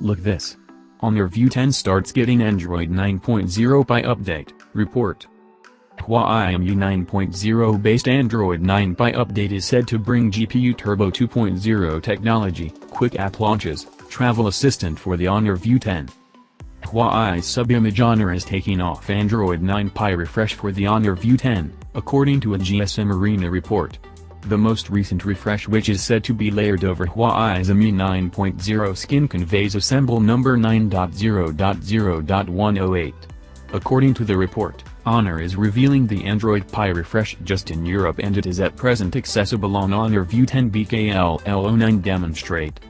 Look this. Honor View 10 starts getting Android 9.0 Pie update, report. Huawei EMUI 9.0 based Android 9 Pie update is said to bring GPU Turbo 2.0 technology, quick app launches, travel assistant for the Honor View 10. Huawei's sub-image Honor is taking off Android 9 Pie refresh for the Honor View 10, according to a GSM Arena report. The most recent refresh which is said to be layered over Huawei's EMUI 9.0 skin conveys assemble number 9.0.0.108. According to the report, Honor is revealing the Android Pie refresh just in Europe and it is at present accessible on Honor View 10 BKLL09 demonstrate.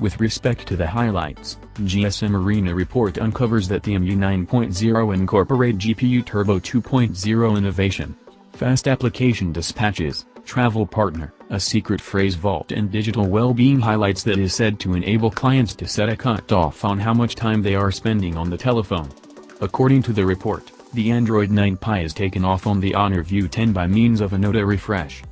With respect to the highlights, GSM Arena report uncovers that the EMUI 9.0 incorporate GPU Turbo 2.0 innovation, fast application dispatches, travel partner, a secret phrase vault and digital well-being highlights that is said to enable clients to set a cutoff on how much time they are spending on the telephone. According to the report, the Android 9 Pie is taken off on the Honor View 10 by means of a Nota refresh.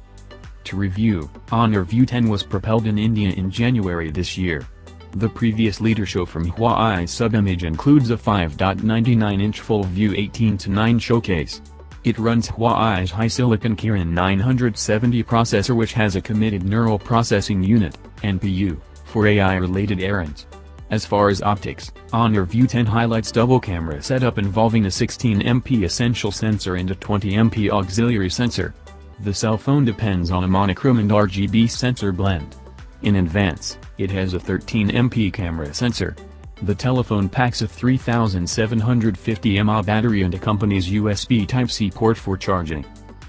To review, Honor View 10 was propelled in India in January this year. The previous leader show from Huawei sub-image includes a 5.99-inch full-view 18-9 showcase, it runs Huawei's HiSilicon Kirin 970 processor which has a committed neural processing unit, NPU, for AI-related errands. As far as optics, Honor View 10 highlights double camera setup involving a 16MP essential sensor and a 20MP auxiliary sensor. The cell phone depends on a monochrome and RGB sensor blend. In advance, it has a 13MP camera sensor, the telephone packs a 3750 mAh battery and accompanies USB Type-C port for charging.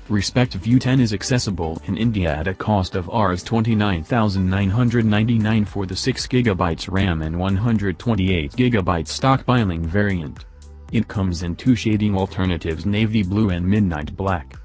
Respect View 10 is accessible in India at a cost of Rs 29,999 for the 6GB RAM and 128GB stockpiling variant. It comes in two shading alternatives navy blue and midnight black.